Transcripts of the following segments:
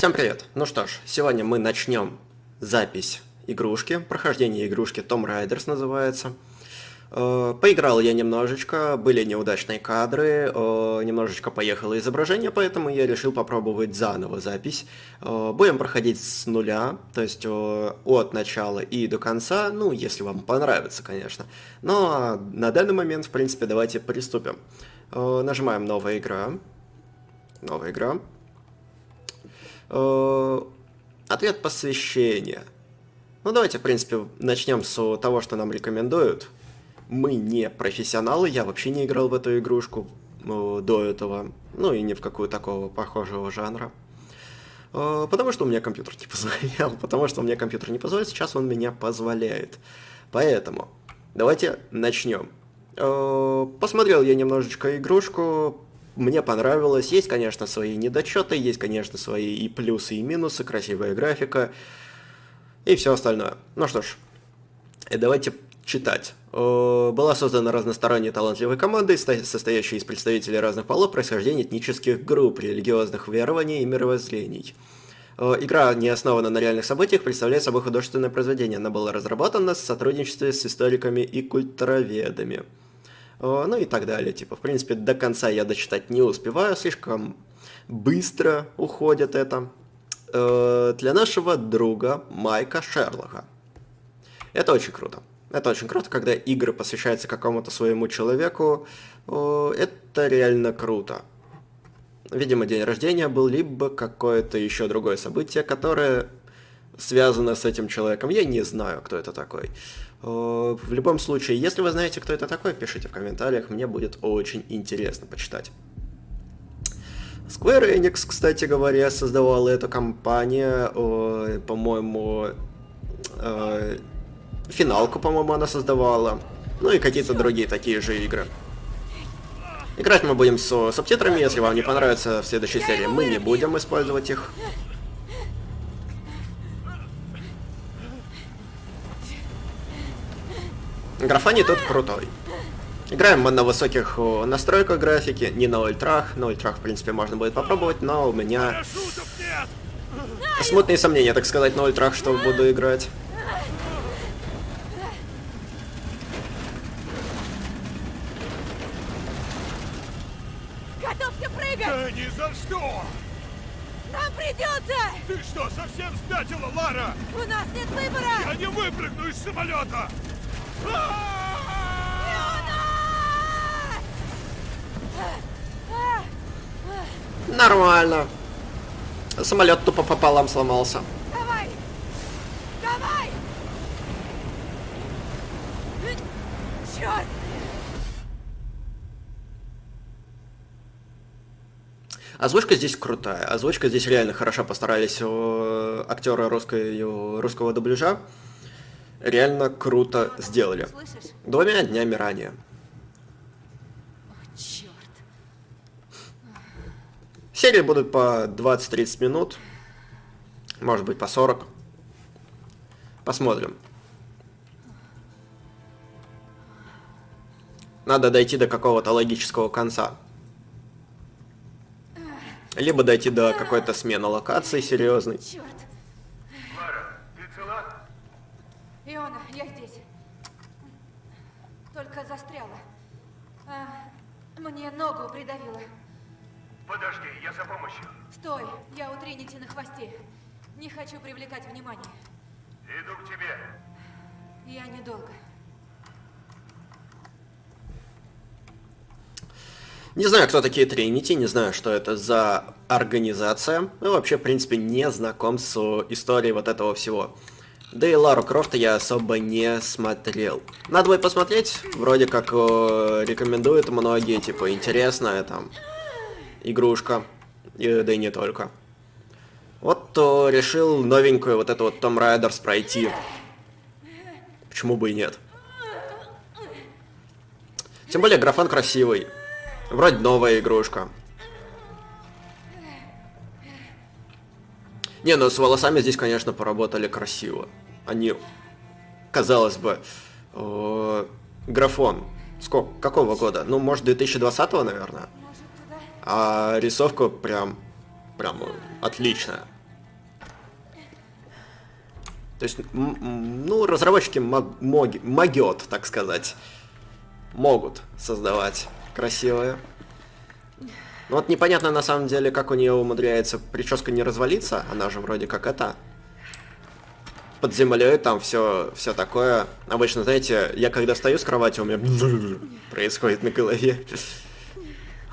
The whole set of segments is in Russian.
Всем привет! Ну что ж, сегодня мы начнем запись игрушки, прохождение игрушки Tom Riders называется. Э, поиграл я немножечко, были неудачные кадры, э, немножечко поехало изображение, поэтому я решил попробовать заново запись. Э, будем проходить с нуля, то есть от начала и до конца, ну, если вам понравится, конечно. Но на данный момент, в принципе, давайте приступим. Нажимаем «Новая игра». Новая игра. Ответ посвящения. Ну, давайте, в принципе, начнем с того, что нам рекомендуют. Мы не профессионалы, я вообще не играл в эту игрушку э, до этого. Ну, и ни в какую такого похожего жанра. Э, потому что у меня компьютер не позволял. Потому что у меня компьютер не позволяет, сейчас он меня позволяет. Поэтому, давайте начнем. Посмотрел я немножечко игрушку, мне понравилось. Есть, конечно, свои недочеты, есть, конечно, свои и плюсы, и минусы, красивая графика и все остальное. Ну что ж, давайте читать. Была создана разносторонняя талантливая команда, состоящая из представителей разных полов, происхождения этнических групп, религиозных верований и мировоззрений. Игра не основана на реальных событиях, представляет собой художественное произведение. Она была разработана в сотрудничестве с историками и культуроведами. Э, ну и так далее. Типа, в принципе, до конца я дочитать не успеваю, слишком быстро уходит это. Э, для нашего друга Майка Шерлока. Это очень круто. Это очень круто, когда игры посвящаются какому-то своему человеку. Это реально круто. Видимо, день рождения был, либо какое-то еще другое событие, которое связано с этим человеком. Я не знаю, кто это такой. В любом случае, если вы знаете, кто это такой, пишите в комментариях, мне будет очень интересно почитать. Square Enix, кстати говоря, создавала эту компанию, по-моему, э, финалку, по-моему, она создавала, ну и какие-то другие такие же игры. Играть мы будем с субтитрами, если вам не понравится в следующей серии, мы не будем использовать их. Графоний тут крутой. Играем мы на высоких настройках графики, не на ультрах. На ультрах, в принципе, можно будет попробовать, но у меня смутные сомнения, так сказать, на ультрах, что буду играть. Готовься прыгать! Да ни за что! Нам придется! Ты что, совсем спятила, Лара? У нас нет выбора! Я не выпрыгну из самолета! Нормально. Самолет тупо пополам сломался. Озвучка здесь крутая. Озвучка здесь реально хорошо постарались актеры русской, русского дубляжа реально круто сделали. Двумя днями ранее. Серии будут по 20-30 минут. Может быть по 40. Посмотрим. Надо дойти до какого-то логического конца. Либо дойти до какой-то смены локации серьезной. Черт. Иона, я здесь. Только застряла. А, мне ногу придавило. Подожди, я за помощью. Стой, я у Тринити на хвосте. Не хочу привлекать внимание. Иду к тебе. Я недолго. Не знаю, кто такие Тринити, не знаю, что это за организация. Ну, вообще, в принципе, не знаком с историей вот этого всего. Да и Лару Крофта я особо не смотрел. Надо будет посмотреть, вроде как э, рекомендуют многие, типа, интересная там игрушка, и, да и не только. Вот то решил новенькую вот эту вот Том Райдерс пройти. Почему бы и нет? Тем более графон красивый. Вроде новая игрушка. Не, ну с волосами здесь, конечно, поработали красиво. Они, казалось бы, э, графон. Сколько? Какого года? Ну, может, 2020, наверное. А рисовка прям, прям отличная. То есть, ну, разработчики мог- могет, так сказать, могут создавать красивые. Ну вот непонятно на самом деле, как у нее умудряется прическа не развалиться, она же вроде как это. Под землей там все, все такое. Обычно, знаете, я когда встаю с кровати, у меня происходит на голове.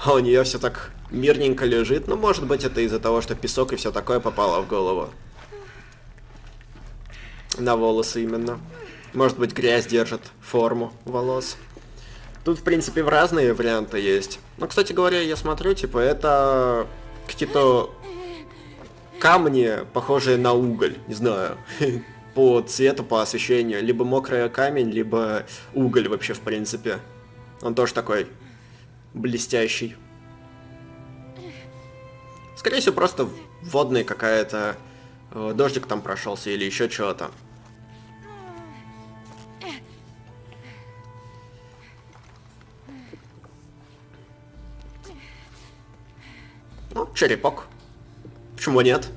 А у нее все так мирненько лежит. Ну, может быть, это из-за того, что песок и все такое попало в голову. На волосы именно. Может быть, грязь держит форму волос. Тут, в принципе, в разные варианты есть. Но, кстати говоря, я смотрю, типа, это какие-то камни, похожие на уголь, не знаю, по цвету, по освещению. Либо мокрый камень, либо уголь вообще, в принципе. Он тоже такой блестящий. Скорее всего, просто водная какая-то... э, Дождик там прошелся или еще чего-то. Ну, черепок. Почему нет?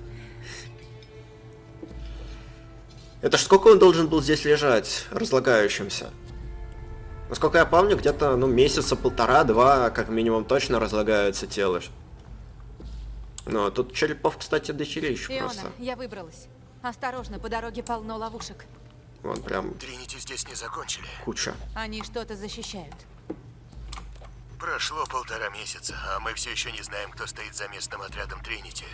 Это ж сколько он должен был здесь лежать, разлагающимся? Насколько я помню, где-то, ну, месяца полтора-два, как минимум, точно разлагаются тело. Ну, а тут черепов, кстати, дохерища Иона, просто. я выбралась. Осторожно, по дороге полно ловушек. Вон прям Тринити здесь не закончили. куча. Они что-то защищают. Прошло полтора месяца, а мы все еще не знаем, кто стоит за местным отрядом Тринити.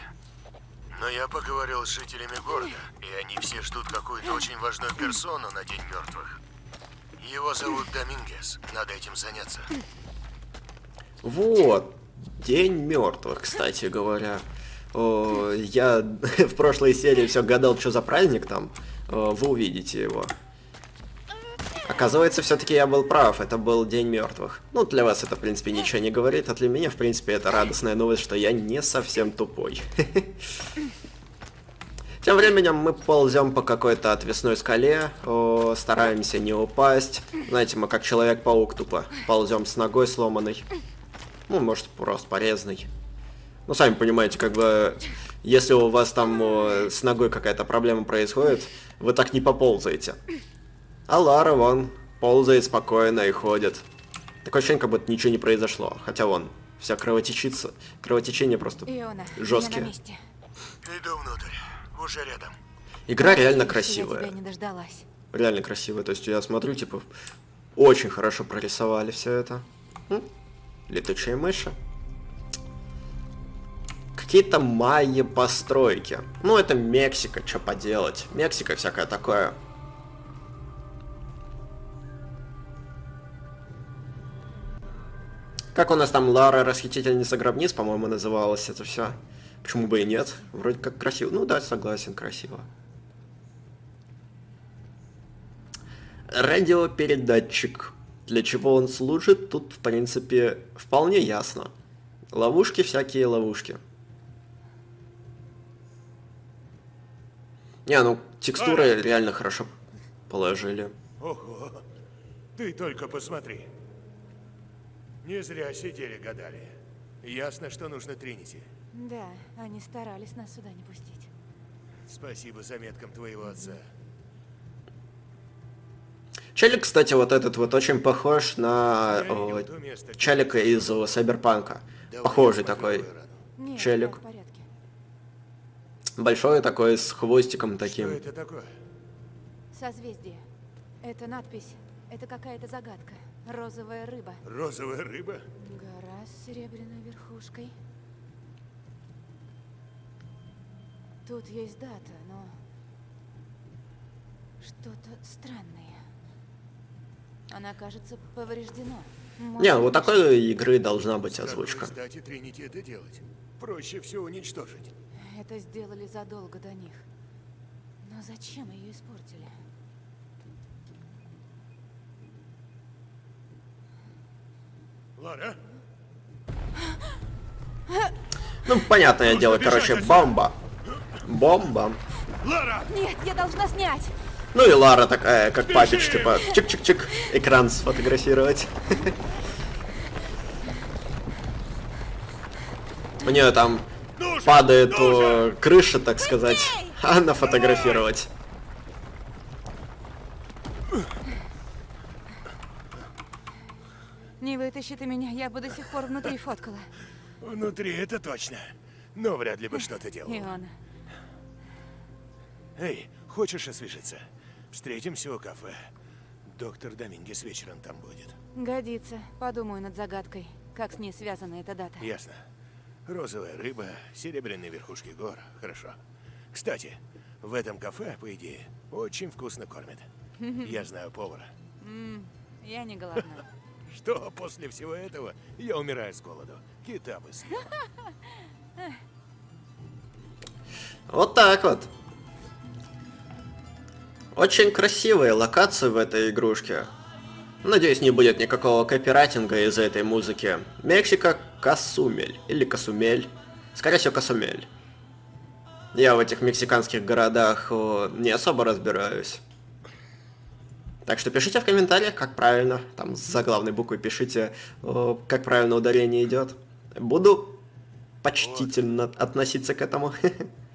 Но я поговорил с жителями города, и они все ждут какую-то очень важную персону на День мертвых. Его зовут Домингес. Надо этим заняться. Вот. День мертвых, кстати говоря. О, я в прошлой серии все гадал, что за праздник там. О, вы увидите его. Оказывается, все-таки я был прав, это был День мертвых. Ну, для вас это, в принципе, ничего не говорит, а для меня, в принципе, это радостная новость, что я не совсем тупой. Тем временем мы ползем по какой-то отвесной скале, о, стараемся не упасть. Знаете, мы как Человек-паук тупо ползем с ногой сломанной. Ну, может, просто порезанный. Ну, сами понимаете, как бы, если у вас там о, с ногой какая-то проблема происходит, вы так не поползаете. А Лара, вон, ползает спокойно и ходит. Такое ощущение, как будто ничего не произошло. Хотя вон, вся кровотечится. Кровотечение просто Иона, я жесткие. на месте. Иду внутрь. Уже рядом. Игра реально Я красивая. тебя не дождалась. Реально красивая. То есть я смотрю, типа, очень хорошо прорисовали все это. М? Летучие мыши. Какие-то майя постройки. Ну, это Мексика, что поделать. Мексика всякое такое. Как у нас там Лара Расхитительница гробниц, по-моему, называлось это все. Почему бы и нет? Вроде как красиво. Ну да, согласен, красиво. Радиопередатчик. Для чего он служит, тут, в принципе, вполне ясно. Ловушки, всякие ловушки. Не, ну, текстуры реально хорошо положили. Ого. Ты только посмотри. Не зря сидели, гадали. Ясно, что нужно Тринити. Да, они старались нас сюда не пустить. Спасибо заметкам твоего отца. Челик, кстати, вот этот вот очень похож на о, где Челика из о, Сайберпанка. Похожий такой. Нет, Челик. Большой такой, с хвостиком таким. Что это такое? Созвездие. Это надпись. Это какая-то загадка. Розовая рыба. Розовая рыба? Гора с серебряной верхушкой. Тут есть дата, но... Что-то странное. Она, кажется, повреждена. Может, Не, вот такой игры должна быть озвучка. стати Тринити это делать? Проще все уничтожить. Это сделали задолго до них. Но зачем ее испортили? Лара? Ну, понятное Нужно дело, короче, отсюда. бомба. Бомба. Лара! Нет, я должна снять! Ну и Лара такая, как папич, типа, чик-чик-чик, экран сфотографировать. У нее там падает о, крыша, так сказать, а она Не вытащи ты меня, я бы до сих пор внутри фоткала. Внутри это точно. Но вряд ли бы что-то делал. Иона. Эй, хочешь освежиться? Встретимся у кафе. Доктор Домингес вечером там будет. Годится. Подумаю над загадкой. Как с ней связана эта дата. Ясно. Розовая рыба, серебряные верхушки гор. Хорошо. Кстати, в этом кафе, по идее, очень вкусно кормят. Я знаю повара. Я не голодна. Что после всего этого я умираю с голоду. Кита бы. Вот так вот. Очень красивые локации в этой игрушке. Надеюсь, не будет никакого копирайтинга из-за этой музыки. Мексика Касумель. Или Касумель. Скорее всего, Касумель. Я в этих мексиканских городах не особо разбираюсь. Так что пишите в комментариях, как правильно. Там с заглавной буквы пишите, о, как правильно ударение идет. Буду почтительно относиться к этому.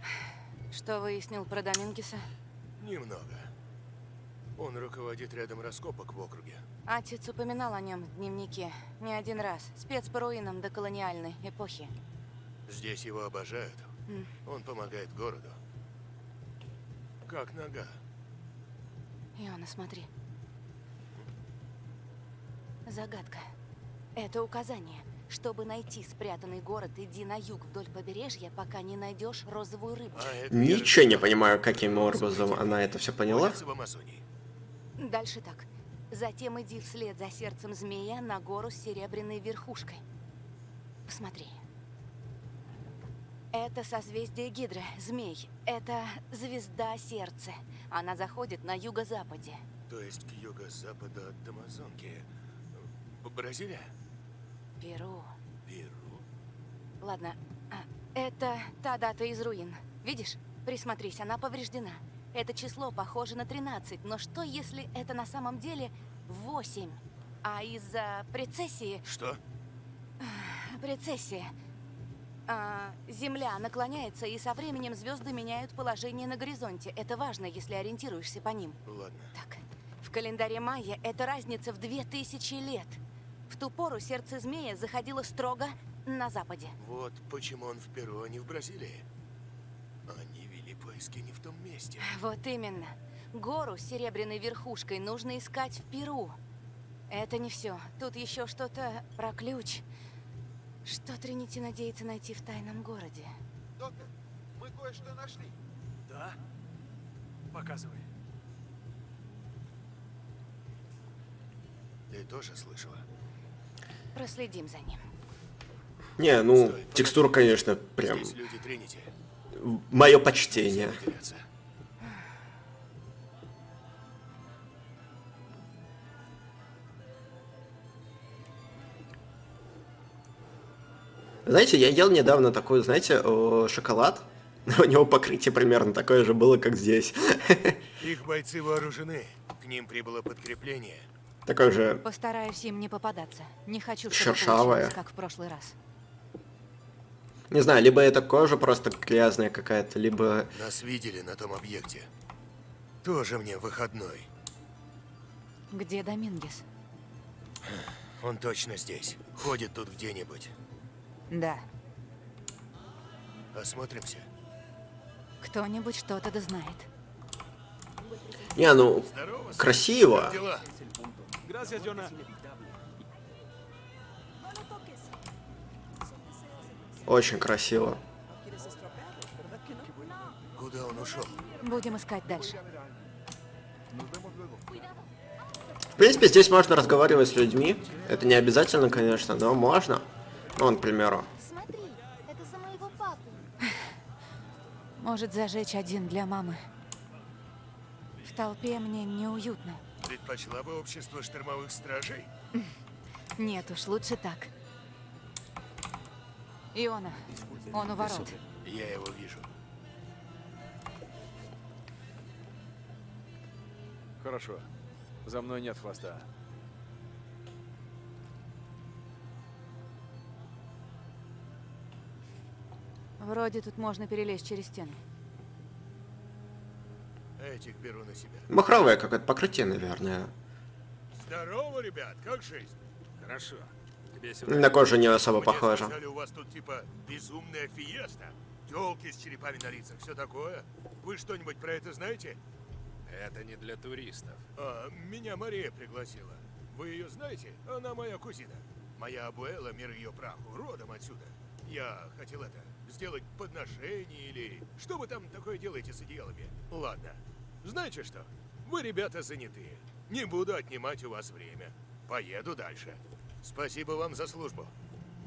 Что выяснил про Домингеса? Немного. Он руководит рядом раскопок в округе. Отец упоминал о нем в дневнике. Не один раз. Спец по руинам доколониальной эпохи. Здесь его обожают. М. Он помогает городу. Как нога. Иона, смотри. Загадка. Это указание. Чтобы найти спрятанный город, иди на юг вдоль побережья, пока не найдешь розовую рыбу. А Ничего не понимаю, каким образом она это все поняла. Дальше так. Затем иди вслед за сердцем змея на гору с серебряной верхушкой. Посмотри. Это созвездие Гидры, змей. Это звезда сердца. Она заходит на юго-западе. То есть к юго-западу от Амазонки. Б- Бразилия? Перу. Перу? Ладно, а, это та дата из руин. Видишь? Присмотрись, она повреждена. Это число похоже на 13, но что если это на самом деле 8? А из-за прецессии... Что? Прецессия. А, Земля наклоняется, и со временем звезды меняют положение на горизонте. Это важно, если ориентируешься по ним. Ладно. Так, в календаре майя это разница в 2000 лет. В ту пору сердце змея заходило строго на западе. Вот почему он в Перу, а не в Бразилии. Они вели поиски не в том месте. Вот именно. Гору с серебряной верхушкой нужно искать в Перу. Это не все. Тут еще что-то про ключ. Что Тринити надеется найти в тайном городе? Доктор, мы кое-что нашли. Да? Показывай. Ты тоже слышала? Проследим за ним. Не, ну, текстура, конечно, прям Здесь люди Тринити. мое почтение. Теряться. Знаете, я ел недавно такой, знаете, шоколад. У него покрытие примерно такое же было, как здесь. Их бойцы вооружены. К ним прибыло подкрепление. Такой же Постараюсь им не попадаться. Не хочу, чтобы Шершавая. получилось, как в прошлый раз. Не знаю, либо это кожа просто грязная какая-то, либо... Нас видели на том объекте. Тоже мне выходной. Где Домингес? Он точно здесь. Ходит тут где-нибудь. Да. Осмотримся. Кто-нибудь что-то да знает. Не, ну, Здорово. красиво. Очень красиво. Куда он ушел? Будем искать дальше. В принципе, здесь можно разговаривать с людьми. Это не обязательно, конечно, но можно. Вон, к примеру. Смотри, это за моего папу. Может зажечь один для мамы. В толпе мне неуютно. Предпочла бы общество штормовых стражей? Нет уж, лучше так. Иона, он у ворот. Я его вижу. Хорошо. За мной нет хвоста. Вроде тут можно перелезть через стену. Этих беру на себя. Махровое какое-то покрытие, наверное. Здорово, ребят, как жизнь? Хорошо. На кожу не особо Мне похоже. сказали, у вас тут типа безумная фиеста. Телки с черепами на лицах, все такое. Вы что-нибудь про это знаете? Это не для туристов. А, меня Мария пригласила. Вы ее знаете? Она моя кузина. Моя абуэла, мир ее праху, родом отсюда. Я хотел это, сделать подношение или... Что вы там такое делаете с одеялами? Ладно. Знаете что? Вы, ребята, занятые. Не буду отнимать у вас время. Поеду дальше. Спасибо вам за службу.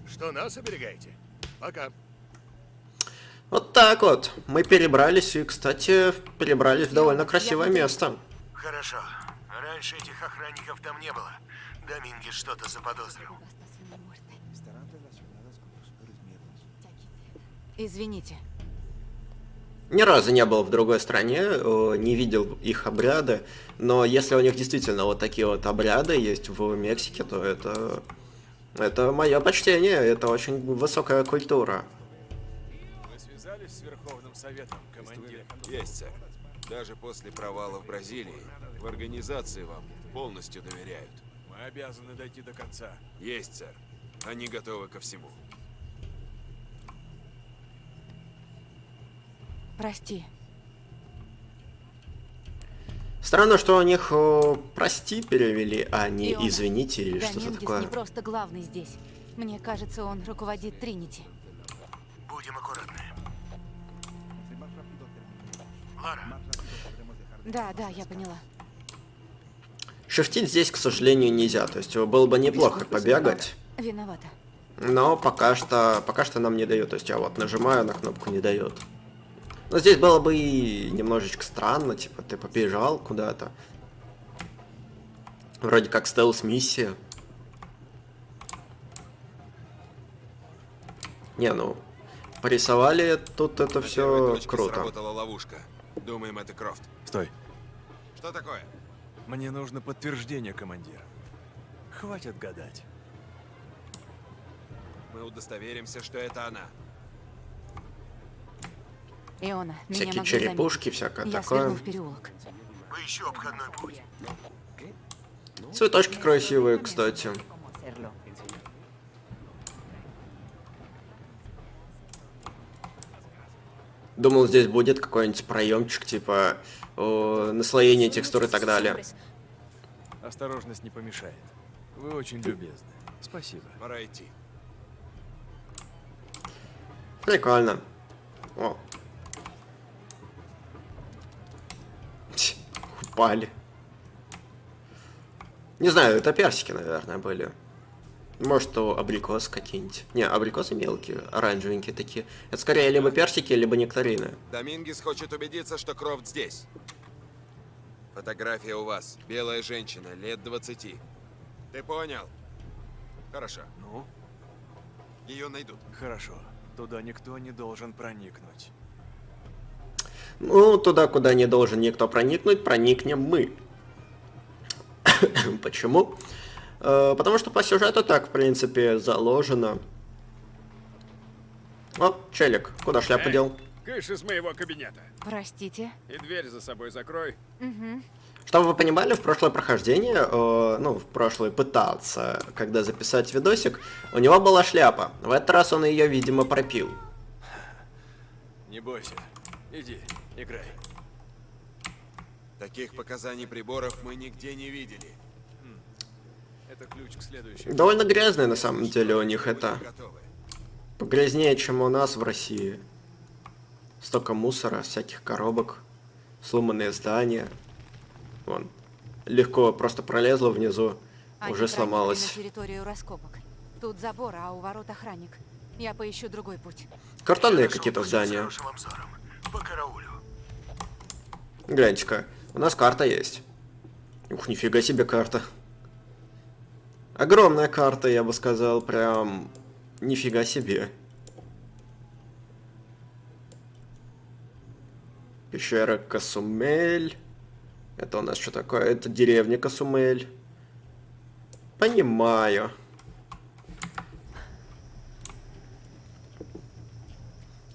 Что нас оберегаете? Пока. Вот так вот. Мы перебрались, и, кстати, перебрались в довольно Я красивое место. Хорошо. Раньше этих охранников там не было. Доминги что-то заподозрил. Извините. Ни разу не был в другой стране, э, не видел их обряды, но если у них действительно вот такие вот обряды есть в Мексике, то это... Это мое почтение, это очень высокая культура. Вы связались с Верховным Советом, командир? Есть, сэр. Даже после провала в Бразилии в организации вам полностью доверяют. Мы обязаны дойти до конца. Есть, сэр. Они готовы ко всему. Прости. Странно, что у них э, прости перевели, а не Иона, извините или что-то такое. не просто главный здесь. Мне кажется, он руководит Тринити. Будем аккуратны. Лара, Да, да, я поняла. Шифтить здесь, к сожалению, нельзя. То есть э, было бы неплохо побегать. Виновата. Но пока что, пока что нам не дает. То есть я вот нажимаю на кнопку, не дает. Но здесь было бы и немножечко странно, типа ты побежал куда-то. Вроде как стелс-миссия. Не, ну, порисовали тут это На все круто. сработала ловушка. Думаем, это Крофт. Стой. Что такое? Мне нужно подтверждение, командир. Хватит гадать. Мы удостоверимся, что это она. Иона, меня Всякие могли черепушки, заметить. всякое Я такое. сверну в переулок. поищу обходной путь. Цветочки красивые, кстати. Думал, здесь будет какой-нибудь проемчик, типа о, наслоение текстур и так далее. Осторожность не помешает. Вы очень любезны. Спасибо. Пора идти. Прикольно. О. Упали. Не знаю, это персики, наверное, были. Может, то абрикос какие-нибудь. Не, абрикосы мелкие, оранжевенькие такие. Это скорее либо персики, либо нектарины. Домингес хочет убедиться, что Крофт здесь. Фотография у вас. Белая женщина, лет 20. Ты понял? Хорошо. Ну, Ее найдут. хорошо. Туда никто не должен проникнуть. Ну, туда, куда не должен никто проникнуть, проникнем мы. Почему? Э, Потому что по сюжету так, в принципе, заложено. О, челик, куда шляпу дел? Кыш из моего кабинета. Простите. И дверь за собой закрой. Чтобы вы понимали, в прошлое прохождение, э, ну, в прошлое пытаться, когда записать видосик, у него была шляпа. В этот раз он ее, видимо, пропил. Не бойся. Иди, играй. Таких показаний приборов мы нигде не видели. Это ключ к следующему. Довольно грязная, на самом деле, у них это. Погрязнее, чем у нас в России. Столько мусора, всяких коробок, сломанные здания. Вон. Легко просто пролезла внизу, Они уже сломалась. на территорию раскопок. Тут забор, а у ворот охранник. Я поищу другой путь. Картонные какие-то с здания. По. Гляньте-ка, у нас карта есть. Ух, нифига себе карта. Огромная карта, я бы сказал, прям нифига себе. Пещера Касумель. Это у нас что такое? Это деревня Касумель. Понимаю.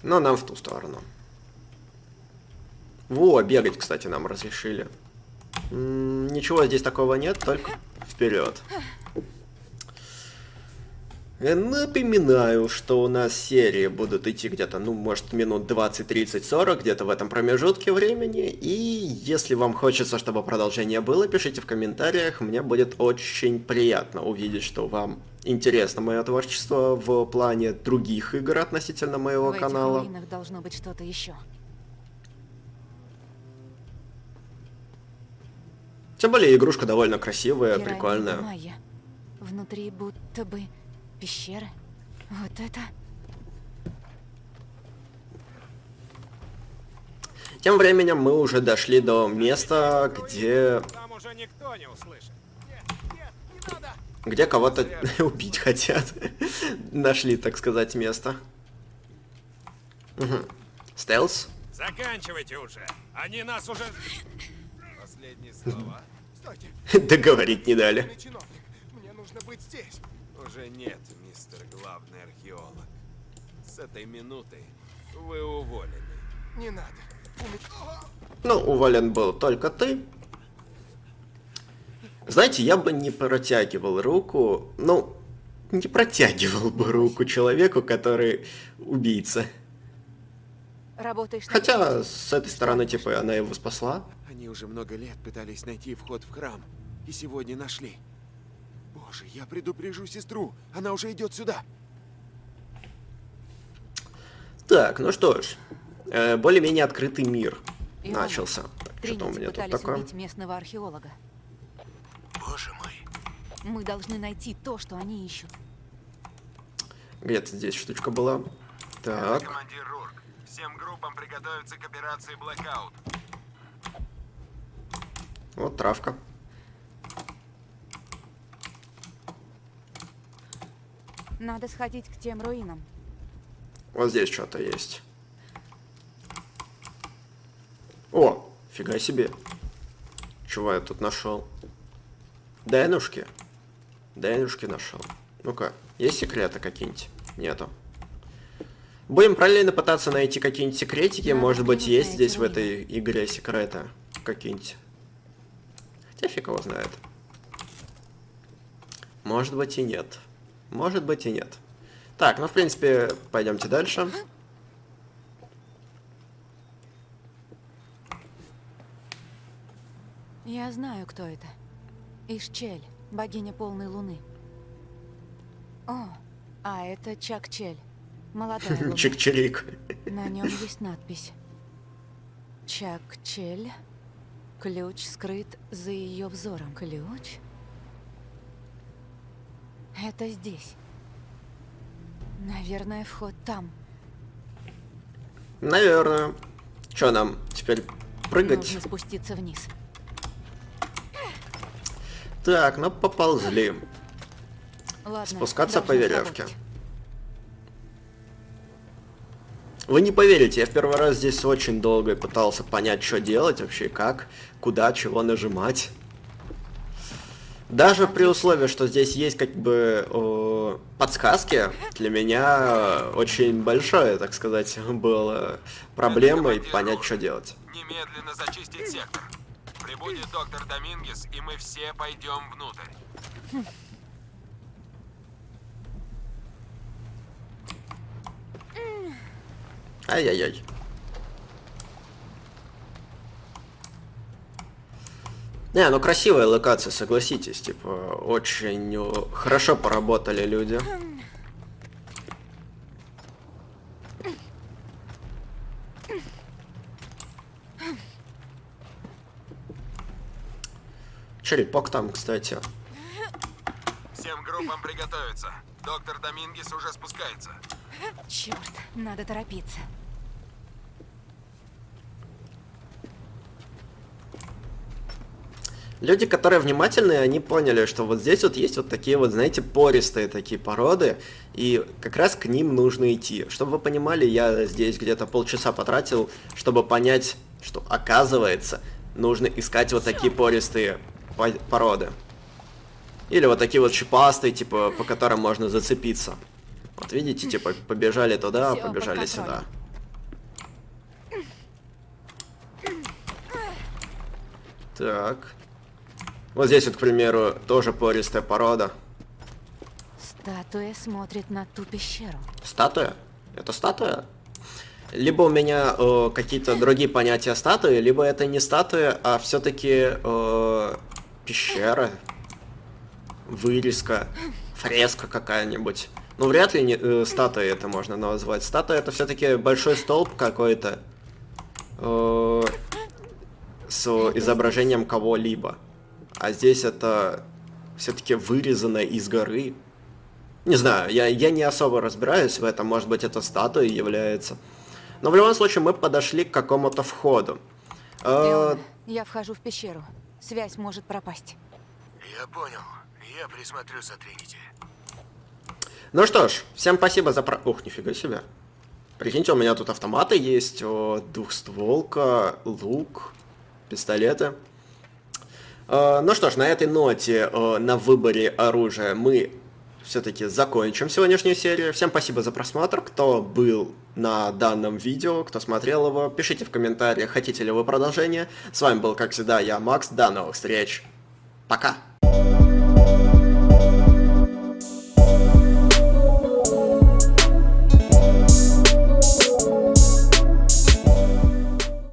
Но нам в ту сторону. Во, бегать, кстати, нам разрешили. М -м, ничего здесь такого нет, только вперед. Э, напоминаю, что у нас серии будут идти где-то, ну, может, минут 20, 30, 40, где-то в этом промежутке времени. И если вам хочется, чтобы продолжение было, пишите в комментариях. Мне будет очень приятно увидеть, что вам интересно мое творчество в плане других игр относительно моего в канала. должно быть что-то еще. Тем более игрушка довольно красивая, Пирамида прикольная. майя. Внутри будто бы пещеры. Вот это... Тем временем мы уже дошли до места, где, Там уже никто не услышит. где кого-то убить хотят. Нашли, так сказать, место. Мгм. Стелс? Заканчивайте уже. Они нас уже... Последние слова. Договорить не дали. мне нужно быть здесь. Уже нет, мистер главный археолог. С этой минуты вы уволены. Не надо. Ну, уволен был только ты. Знаете, я бы не протягивал руку, ну, не протягивал бы руку человеку, который убийца. Работаешь Хотя, с этой стороны, типа, она его спасла. Они уже много лет пытались найти вход в храм. И сегодня нашли. Боже, я предупрежу сестру. Она уже идет сюда. Так, ну что ж, э, более-менее открытый мир Иоанна, начался. Так, что-то у меня тут такое. убить местного археолога. Боже мой. Мы должны найти то, что они ищут. Где-то здесь штучка была. Так, командир Рурк. Всем группам приготовиться к операции Blackout. Вот травка. Надо сходить к тем руинам. Вот здесь что-то есть. О, фига себе. Чего я тут нашел? Денушки. Денушки нашел. Ну-ка, есть секреты какие-нибудь? Нету. Будем параллельно пытаться найти какие-нибудь секретики. Надо Может быть, есть здесь в этой игре секреты какие-нибудь. Хотя фиг его знает. Может быть и нет. Может быть и нет. Так, ну в принципе, пойдемте дальше. Я знаю, кто это. Ишчель, богиня полной луны. О, а это Чак-Чель, молодая. Чик-чирик. На нем есть надпись. Чак-Чель. Ключ скрыт за ее взором. Ключ? Это здесь. Наверное, вход там. Наверное. Что нам теперь прыгать? Нужно спуститься вниз. Так, ну поползли. Ладно, Спускаться по веревке. сработать. Вы не поверите, я в первый раз здесь очень долго пытался понять, что делать вообще, как, куда, чего нажимать. Даже при условии, что здесь есть как бы э, подсказки, для меня очень большое, так сказать, было проблемой понять, что делать. Немедленно зачистить сектор. Прибудет доктор Домингес, и мы все пойдем внутрь. Ай-яй-яй. Не, ну красивая локация, согласитесь, типа, очень э, хорошо поработали люди. Черепок там, кстати. Всем группам приготовиться. Доктор Домингес уже спускается. Черт, надо торопиться. Люди, которые внимательные, они поняли, что вот здесь вот есть вот такие вот, знаете, пористые такие породы, и как раз к ним нужно идти. Чтобы вы понимали, я здесь где-то полчаса потратил, чтобы понять, что оказывается, нужно искать вот такие пористые по- породы. Или вот такие вот шипастые, типа, по которым можно зацепиться. Вот видите, типа, побежали туда, побежали сюда. Так. Вот здесь вот, к примеру, тоже пористая порода. Статуя смотрит на ту пещеру. Статуя? Это статуя? Либо у меня э, какие-то другие понятия статуи, либо это не статуя, а все-таки э, пещера, вырезка, фреска какая-нибудь. Ну, вряд ли не, э, статуей это можно назвать. Статуя это все-таки большой столб какой-то э, с изображением кого-либо. А здесь это все-таки вырезано из горы. Не знаю, я, я не особо разбираюсь в этом, может быть это статуей является. Но в любом случае мы подошли к какому-то входу. Э, Иона, я вхожу в пещеру. Связь может пропасть. Я понял. Я присмотрю за Тринити. ну что ж, всем спасибо за про... Ух, нифига себе. Прикиньте, у меня тут автоматы есть, о, двухстволка, лук, пистолеты. Э, ну что ж, на этой ноте, э, на выборе оружия мы все-таки закончим сегодняшнюю серию. Всем спасибо за просмотр, кто был на данном видео, кто смотрел его. Пишите в комментариях, хотите ли вы продолжение. С вами был, как всегда, я, Макс. До новых встреч. Пока.